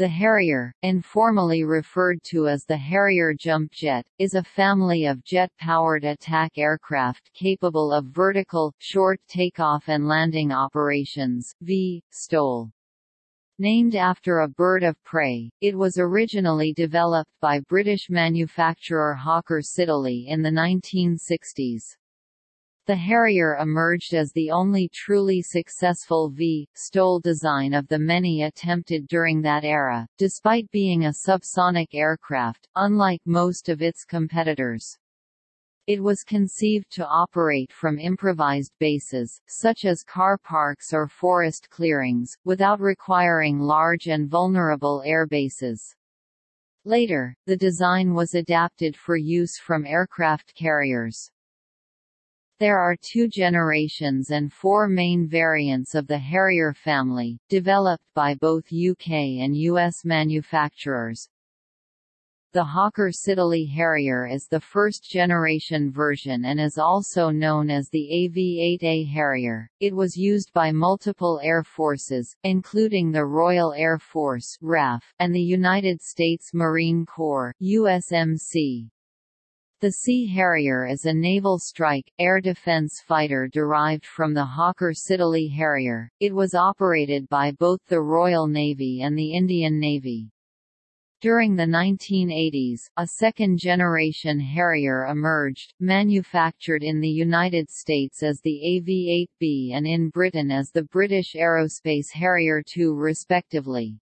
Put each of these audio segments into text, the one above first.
The Harrier, informally referred to as the Harrier jump jet, is a family of jet-powered attack aircraft capable of vertical, short takeoff and landing operations v. STOL. Named after a bird of prey, it was originally developed by British manufacturer Hawker Siddeley in the 1960s. The Harrier emerged as the only truly successful V. STOL design of the many attempted during that era, despite being a subsonic aircraft, unlike most of its competitors. It was conceived to operate from improvised bases, such as car parks or forest clearings, without requiring large and vulnerable airbases. Later, the design was adapted for use from aircraft carriers. There are two generations and four main variants of the Harrier family, developed by both UK and US manufacturers. The Hawker Siddeley Harrier is the first-generation version and is also known as the AV-8A Harrier. It was used by multiple air forces, including the Royal Air Force RAF, and the United States Marine Corps USMC. The Sea Harrier is a naval strike, air defense fighter derived from the Hawker Siddeley Harrier. It was operated by both the Royal Navy and the Indian Navy. During the 1980s, a second-generation Harrier emerged, manufactured in the United States as the AV-8B and in Britain as the British Aerospace Harrier II respectively.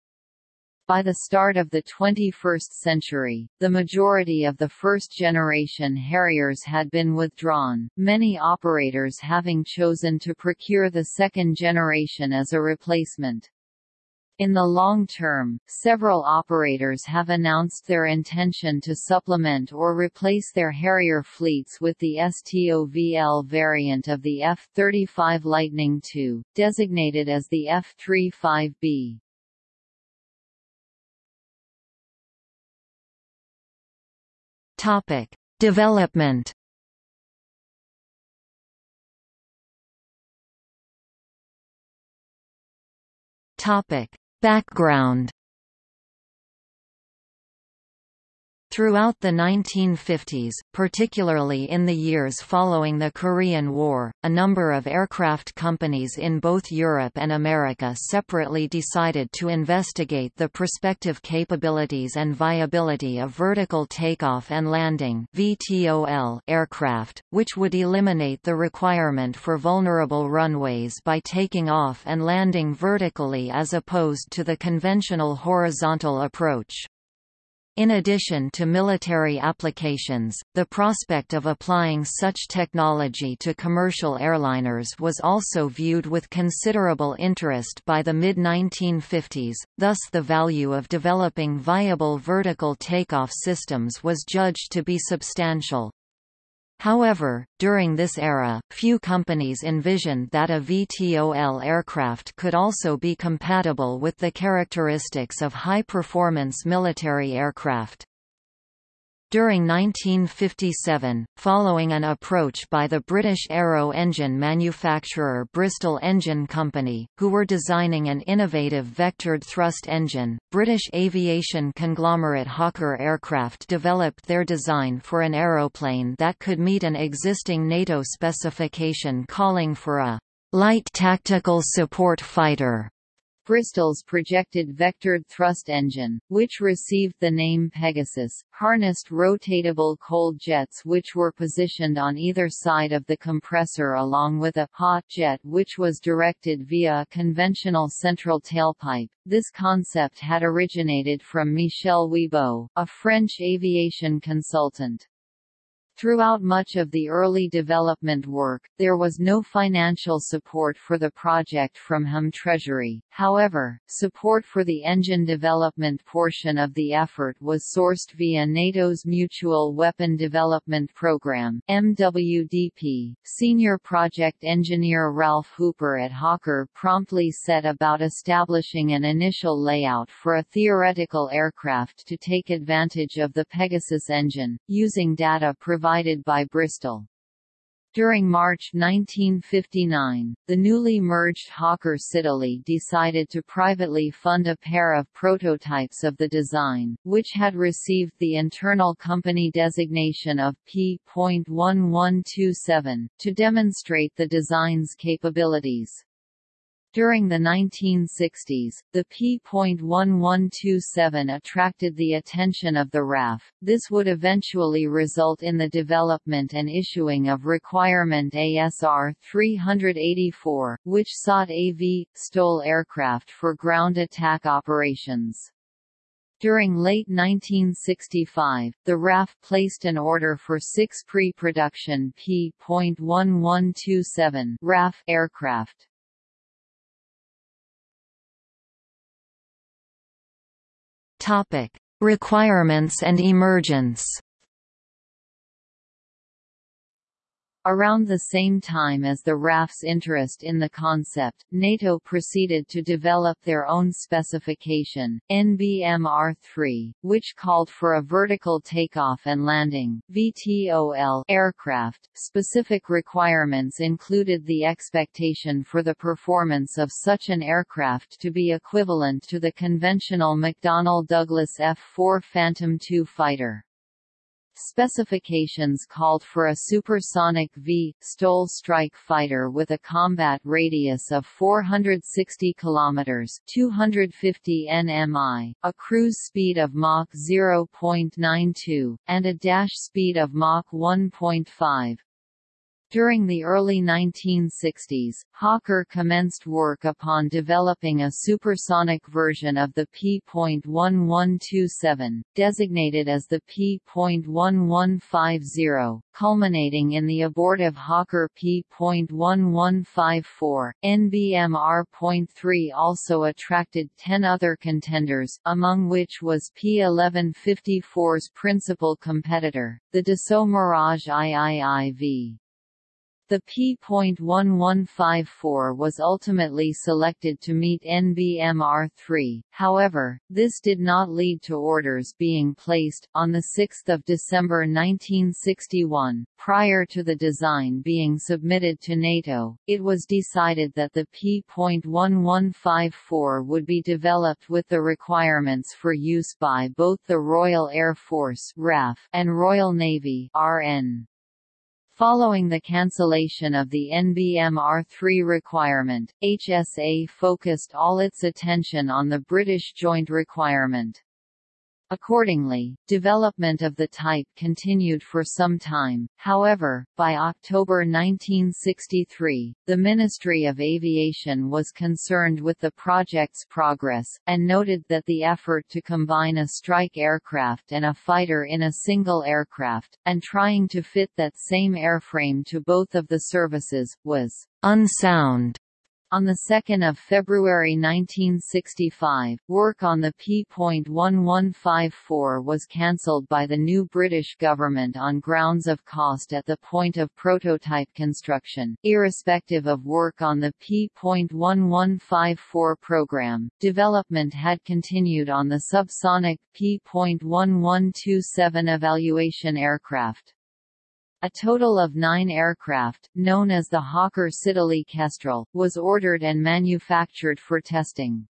By the start of the 21st century, the majority of the first-generation Harriers had been withdrawn, many operators having chosen to procure the second generation as a replacement. In the long term, several operators have announced their intention to supplement or replace their Harrier fleets with the STOVL variant of the F-35 Lightning II, designated as the F-35B. Topic: Development. Topic: Background. Throughout the 1950s, particularly in the years following the Korean War, a number of aircraft companies in both Europe and America separately decided to investigate the prospective capabilities and viability of vertical takeoff and landing aircraft, which would eliminate the requirement for vulnerable runways by taking off and landing vertically as opposed to the conventional horizontal approach. In addition to military applications, the prospect of applying such technology to commercial airliners was also viewed with considerable interest by the mid-1950s, thus the value of developing viable vertical takeoff systems was judged to be substantial. However, during this era, few companies envisioned that a VTOL aircraft could also be compatible with the characteristics of high-performance military aircraft. During 1957, following an approach by the British aero engine manufacturer Bristol Engine Company, who were designing an innovative vectored thrust engine, British aviation conglomerate Hawker Aircraft developed their design for an aeroplane that could meet an existing NATO specification calling for a light tactical support fighter Bristol's projected vectored thrust engine, which received the name Pegasus, harnessed rotatable cold jets which were positioned on either side of the compressor along with a hot jet which was directed via a conventional central tailpipe. This concept had originated from Michel Wibault, a French aviation consultant. Throughout much of the early development work, there was no financial support for the project from Home Treasury, however, support for the engine development portion of the effort was sourced via NATO's Mutual Weapon Development Program MWDP. Senior project engineer Ralph Hooper at Hawker promptly set about establishing an initial layout for a theoretical aircraft to take advantage of the Pegasus engine, using data provided provided by Bristol. During March 1959, the newly merged Hawker Siddeley decided to privately fund a pair of prototypes of the design, which had received the internal company designation of P.1127, to demonstrate the design's capabilities. During the 1960s, the P.1127 attracted the attention of the RAF. This would eventually result in the development and issuing of Requirement ASR 384, which sought AV STOL aircraft for ground attack operations. During late 1965, the RAF placed an order for six pre-production P.1127 RAF aircraft. Topic: Requirements and emergence. Around the same time as the RAF's interest in the concept, NATO proceeded to develop their own specification, NBMR-3, which called for a vertical takeoff and landing (VTOL) aircraft. Specific requirements included the expectation for the performance of such an aircraft to be equivalent to the conventional McDonnell Douglas F-4 Phantom II fighter. Specifications called for a supersonic V STOL strike fighter with a combat radius of 460 km (250 nmi), a cruise speed of Mach 0.92, and a dash speed of Mach 1.5. During the early 1960s, Hawker commenced work upon developing a supersonic version of the P.1127, designated as the P.1150, culminating in the abortive Hawker P.1154. NBMR.3 also attracted 10 other contenders, among which was P.1154's principal competitor, the Dassault Mirage IIIV. The P.1154 was ultimately selected to meet NBMR-3, however, this did not lead to orders being placed. On 6 December 1961, prior to the design being submitted to NATO, it was decided that the P.1154 would be developed with the requirements for use by both the Royal Air Force and Royal Navy RN. Following the cancellation of the NBMR-3 requirement, HSA focused all its attention on the British Joint Requirement. Accordingly, development of the type continued for some time, however, by October 1963, the Ministry of Aviation was concerned with the project's progress, and noted that the effort to combine a strike aircraft and a fighter in a single aircraft, and trying to fit that same airframe to both of the services, was unsound. On 2 February 1965, work on the P.1154 was cancelled by the new British government on grounds of cost at the point of prototype construction. Irrespective of work on the P.1154 program, development had continued on the subsonic P.1127 evaluation aircraft. A total of nine aircraft, known as the Hawker Siddeley Kestrel, was ordered and manufactured for testing.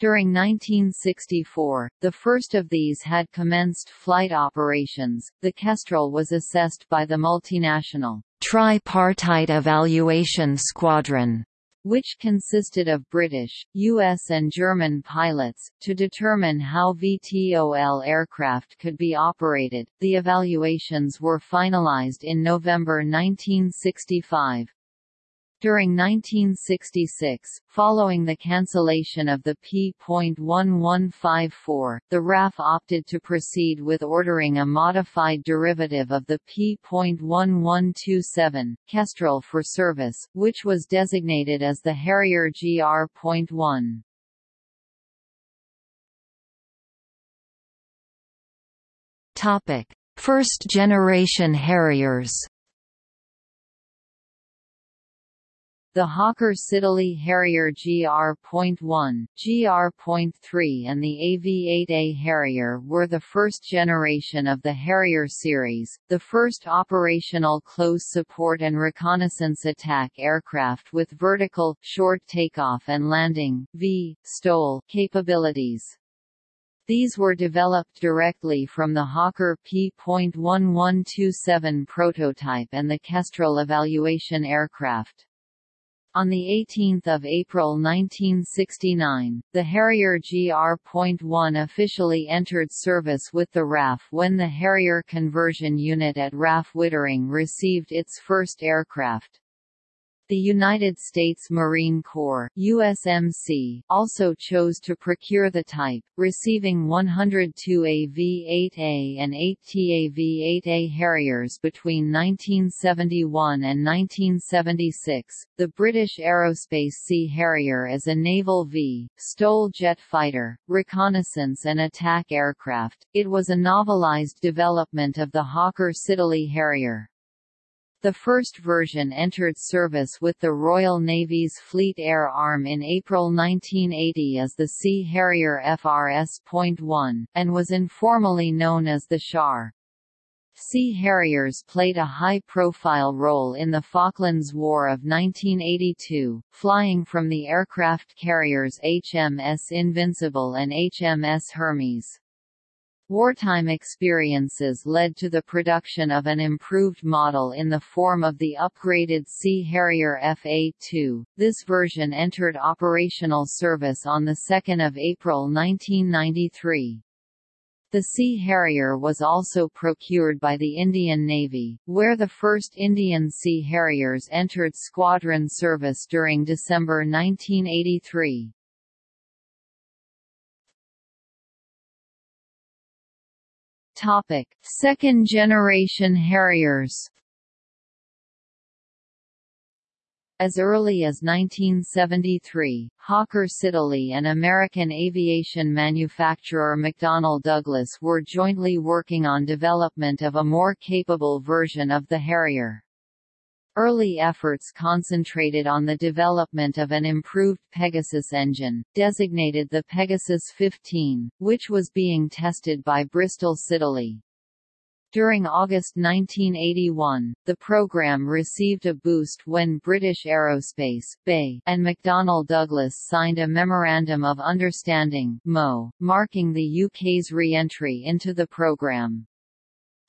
During 1964, the first of these had commenced flight operations. The Kestrel was assessed by the multinational Tripartite Evaluation Squadron which consisted of British, US and German pilots, to determine how VTOL aircraft could be operated. The evaluations were finalized in November 1965. During 1966, following the cancellation of the P.1154, the RAF opted to proceed with ordering a modified derivative of the P.1127, Kestrel for service, which was designated as the Harrier GR.1. First generation Harriers The Hawker Siddeley Harrier GR.1, GR.3 and the AV-8A Harrier were the first generation of the Harrier series, the first operational close support and reconnaissance attack aircraft with vertical, short takeoff and landing v, capabilities. These were developed directly from the Hawker P.1127 prototype and the Kestrel evaluation aircraft. On 18 April 1969, the Harrier GR.1 officially entered service with the RAF when the Harrier Conversion Unit at RAF Wittering received its first aircraft. The United States Marine Corps USMC also chose to procure the type, receiving 102 AV-8A and 8 TAV-8A Harriers between 1971 and 1976. The British Aerospace Sea Harrier is a naval V, STOL jet fighter, reconnaissance and attack aircraft. It was a novelized development of the Hawker Siddeley Harrier. The first version entered service with the Royal Navy's Fleet Air Arm in April 1980 as the Sea Harrier FRS.1, and was informally known as the Shar. Sea Harriers played a high-profile role in the Falklands War of 1982, flying from the aircraft carriers HMS Invincible and HMS Hermes. Wartime experiences led to the production of an improved model in the form of the upgraded Sea Harrier FA-2. This version entered operational service on 2 April 1993. The Sea Harrier was also procured by the Indian Navy, where the first Indian Sea Harriers entered squadron service during December 1983. Topic: Second generation Harriers. As early as 1973, Hawker Siddeley and American aviation manufacturer McDonnell Douglas were jointly working on development of a more capable version of the Harrier. Early efforts concentrated on the development of an improved Pegasus engine, designated the Pegasus 15, which was being tested by Bristol Siddeley. During August 1981, the program received a boost when British Aerospace BAE and McDonnell Douglas signed a Memorandum of Understanding MO, marking the UK's re-entry into the program.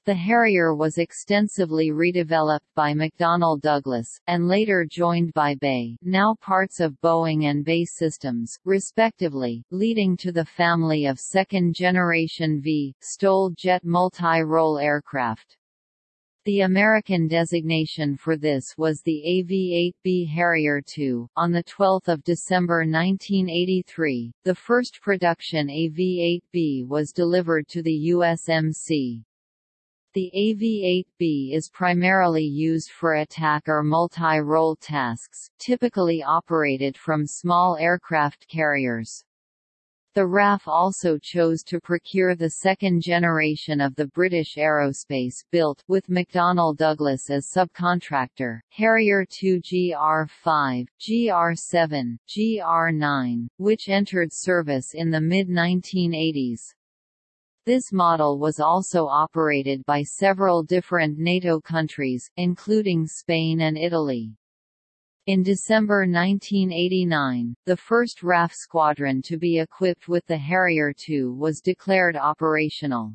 The Harrier was extensively redeveloped by McDonnell Douglas, and later joined by BAE now parts of Boeing and BAE Systems, respectively, leading to the family of second-generation V, STOL jet multi-role aircraft. The American designation for this was the AV-8B Harrier II. On 12 December 1983, the first production AV-8B was delivered to the USMC. The AV-8B is primarily used for attack or multi-role tasks, typically operated from small aircraft carriers. The RAF also chose to procure the second generation of the British Aerospace built with McDonnell Douglas as subcontractor, Harrier 2 GR5, GR7, GR9, which entered service in the mid-1980s. This model was also operated by several different NATO countries, including Spain and Italy. In December 1989, the first RAF squadron to be equipped with the Harrier II was declared operational.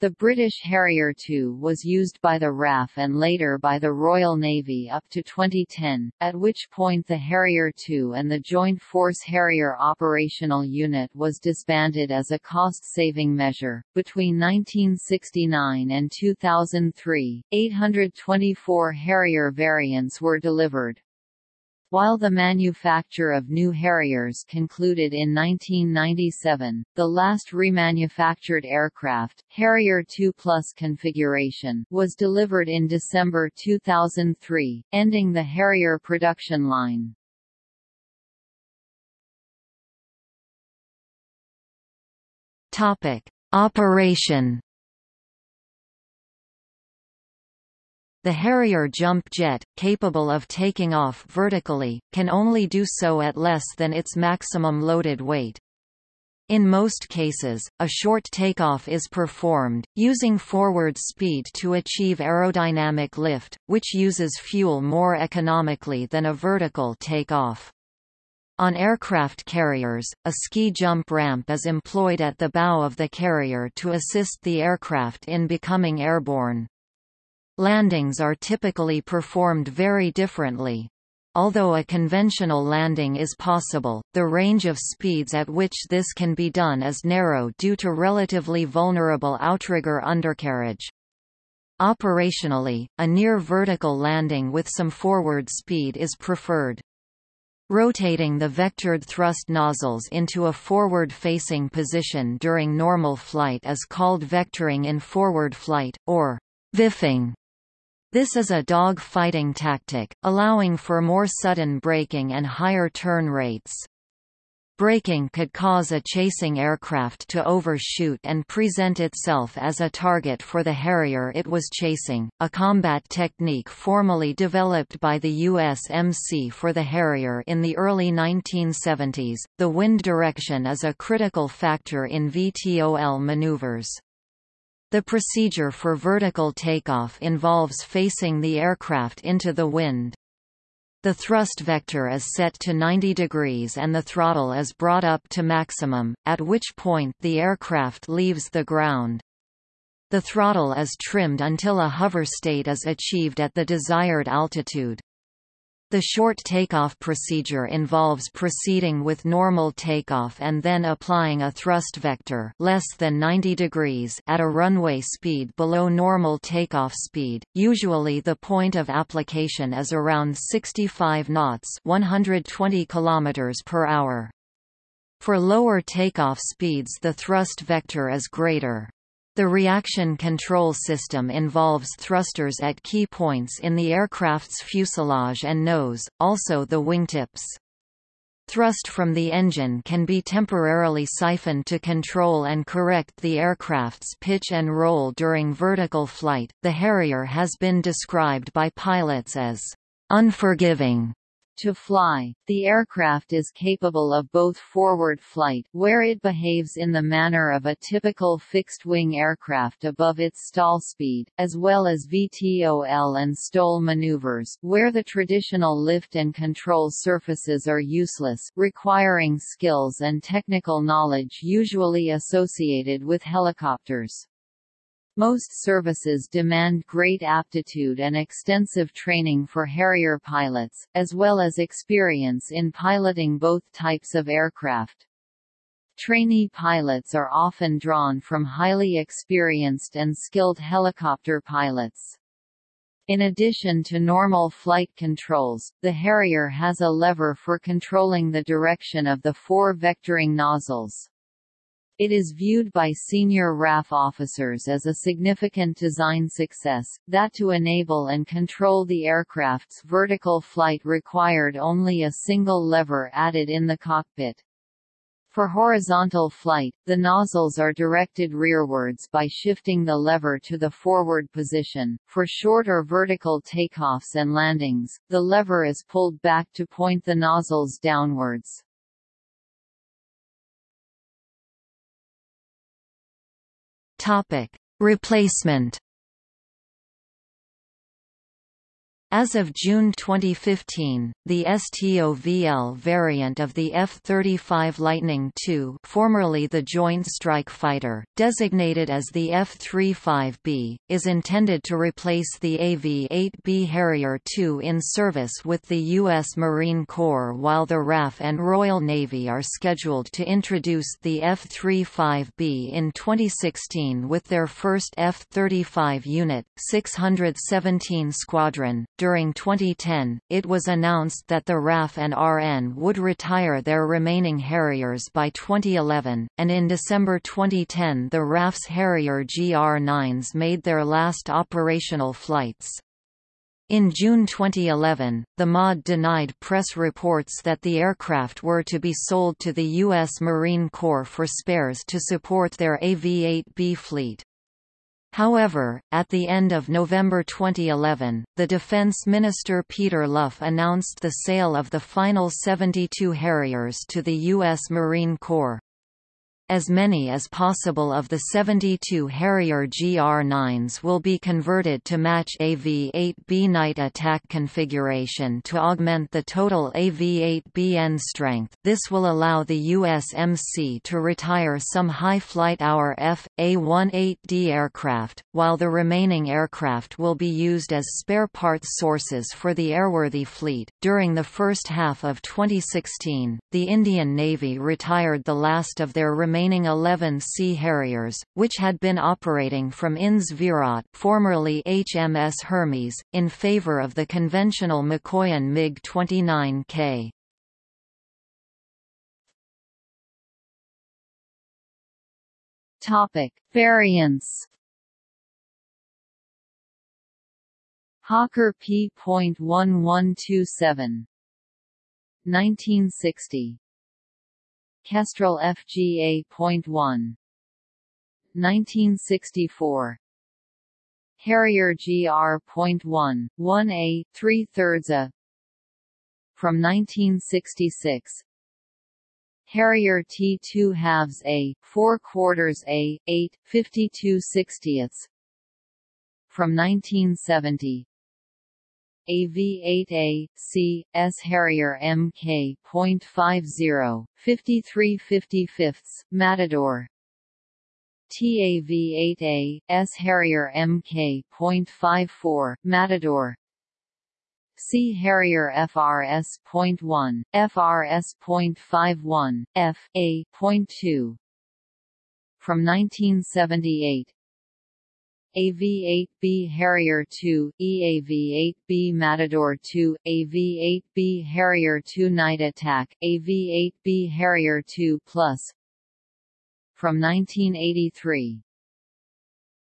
The British Harrier II was used by the RAF and later by the Royal Navy up to 2010, at which point the Harrier II and the Joint Force Harrier Operational Unit was disbanded as a cost-saving measure. Between 1969 and 2003, 824 Harrier variants were delivered. While the manufacture of new Harriers concluded in 1997, the last remanufactured aircraft, Harrier 2 Plus configuration, was delivered in December 2003, ending the Harrier production line. Topic: Operation The Harrier jump jet, capable of taking off vertically, can only do so at less than its maximum loaded weight. In most cases, a short takeoff is performed, using forward speed to achieve aerodynamic lift, which uses fuel more economically than a vertical takeoff. On aircraft carriers, a ski jump ramp is employed at the bow of the carrier to assist the aircraft in becoming airborne. Landings are typically performed very differently. Although a conventional landing is possible, the range of speeds at which this can be done is narrow due to relatively vulnerable outrigger undercarriage. Operationally, a near vertical landing with some forward speed is preferred. Rotating the vectored thrust nozzles into a forward-facing position during normal flight is called vectoring in forward flight, or VIFing. This is a dog-fighting tactic, allowing for more sudden braking and higher turn rates. Braking could cause a chasing aircraft to overshoot and present itself as a target for the Harrier it was chasing, a combat technique formally developed by the USMC for the Harrier in the early 1970s. The wind direction is a critical factor in VTOL maneuvers. The procedure for vertical takeoff involves facing the aircraft into the wind. The thrust vector is set to 90 degrees and the throttle is brought up to maximum, at which point the aircraft leaves the ground. The throttle is trimmed until a hover state is achieved at the desired altitude. The short takeoff procedure involves proceeding with normal takeoff and then applying a thrust vector less than 90 degrees at a runway speed below normal takeoff speed. Usually the point of application is around 65 knots, 120 kilometers per hour. For lower takeoff speeds the thrust vector is greater. The reaction control system involves thrusters at key points in the aircraft's fuselage and nose, also the wingtips. Thrust from the engine can be temporarily siphoned to control and correct the aircraft's pitch and roll during vertical flight. The Harrier has been described by pilots as unforgiving to fly, the aircraft is capable of both forward flight where it behaves in the manner of a typical fixed-wing aircraft above its stall speed, as well as VTOL and stall maneuvers, where the traditional lift and control surfaces are useless, requiring skills and technical knowledge usually associated with helicopters. Most services demand great aptitude and extensive training for Harrier pilots, as well as experience in piloting both types of aircraft. Trainee pilots are often drawn from highly experienced and skilled helicopter pilots. In addition to normal flight controls, the Harrier has a lever for controlling the direction of the four vectoring nozzles. It is viewed by senior RAF officers as a significant design success, that to enable and control the aircraft's vertical flight required only a single lever added in the cockpit. For horizontal flight, the nozzles are directed rearwards by shifting the lever to the forward position. For short or vertical takeoffs and landings, the lever is pulled back to point the nozzles downwards. Topic: Replacement As of June 2015, the STOVL variant of the F-35 Lightning II formerly the Joint Strike Fighter, designated as the F-35B, is intended to replace the AV-8B Harrier II in service with the U.S. Marine Corps while the RAF and Royal Navy are scheduled to introduce the F-35B in 2016 with their first F-35 unit, 617 Squadron, during 2010, it was announced that the RAF and RN would retire their remaining Harriers by 2011, and in December 2010 the RAF's Harrier GR9s made their last operational flights. In June 2011, the MOD denied press reports that the aircraft were to be sold to the U.S. Marine Corps for spares to support their AV-8B fleet. However, at the end of November 2011, the Defense Minister Peter Luff announced the sale of the final 72 Harriers to the U.S. Marine Corps. As many as possible of the 72 Harrier GR9s will be converted to match AV-8B night attack configuration to augment the total AV-8BN strength. This will allow the USMC to retire some high flight hour F.A-18D aircraft, while the remaining aircraft will be used as spare parts sources for the airworthy fleet. During the first half of 2016, the Indian Navy retired the last of their remaining remaining 11 Sea Harriers, which had been operating from INS Virat formerly HMS Hermes, in favor of the conventional Mikoyan MiG-29K. Topic: Variants. Hawker P.1127 1960 Kestrel FGA.1 1964 Harrier GR.1, 1A, 3 thirds A. From 1966 Harrier T2 halves A, 4 quarters A, 8, 52 sixtieths. From 1970 AV-8A, C, S Harrier Mk.50, 53 55 Matador. TAV-8A, S Harrier Mk.54, Matador. Sea Harrier FRS.1, FRS.51, F, A.2 From 1978 AV-8B Harrier II, EAV-8B Matador II, AV-8B Harrier II Night Attack, AV-8B Harrier II Plus. From 1983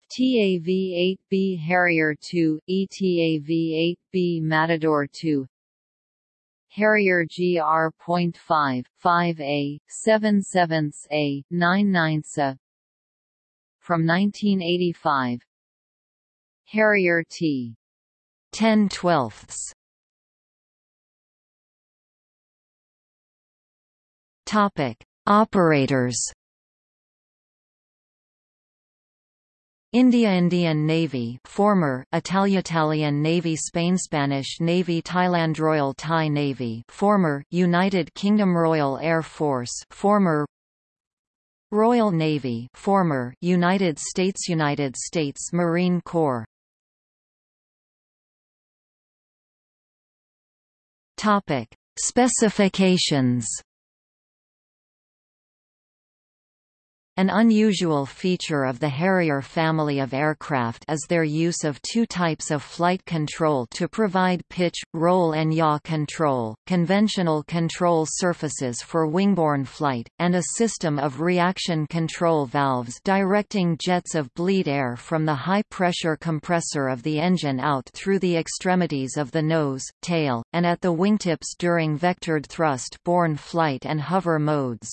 TAV-8B Harrier II, ETAV-8B Matador II Harrier GR.5, 5A, 7 7 A, 9 9 From 1985 Harrier T. 10 twelfths. Topic: Operators. India Indian Navy former Italian Navy Spain Spanish Navy Thailand Royal Thai Navy former United Kingdom Royal Air Force former Royal Navy former United States United States Marine Corps Topic: Specifications An unusual feature of the Harrier family of aircraft is their use of two types of flight control to provide pitch, roll and yaw control, conventional control surfaces for wingborne flight, and a system of reaction control valves directing jets of bleed air from the high-pressure compressor of the engine out through the extremities of the nose, tail, and at the wingtips during vectored thrust-borne flight and hover modes.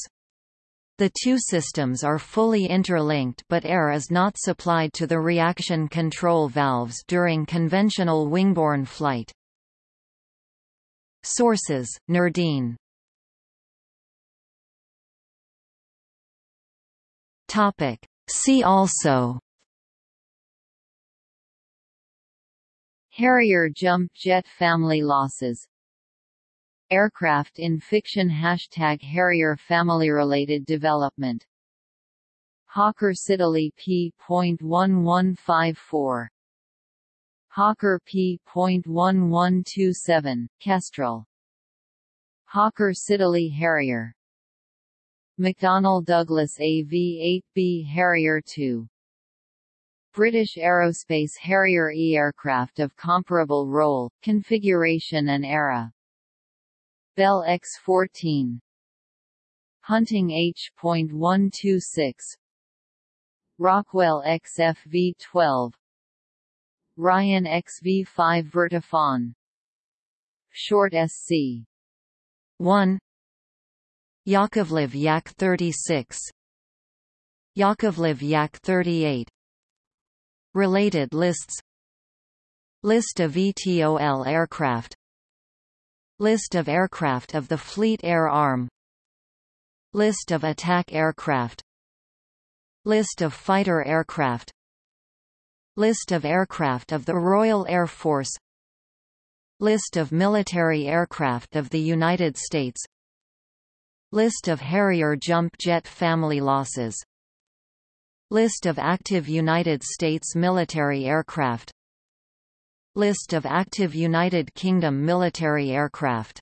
The two systems are fully interlinked but air is not supplied to the reaction control valves during conventional wingborne flight. Sources: Nerdine. See also Harrier jump jet family losses Aircraft in fiction Hashtag Harrier family-related development. Hawker Siddeley P.1154 Hawker P.1127, Kestrel. Hawker Siddeley Harrier. McDonnell Douglas AV-8B Harrier II British Aerospace Harrier E aircraft of comparable role, configuration and era Bell X14 Hunting H.126 Rockwell XFV-12 Ryan XV-5 Vertifan. Short SC 1 Yakovlev Yak 36 Yakovlev Yak 38 Related lists. List of VTOL aircraft List of aircraft of the Fleet Air Arm. List of attack aircraft. List of fighter aircraft. List of aircraft of the Royal Air Force. List of military aircraft of the United States. List of Harrier jump jet family losses. List of active United States military aircraft List of active United Kingdom military aircraft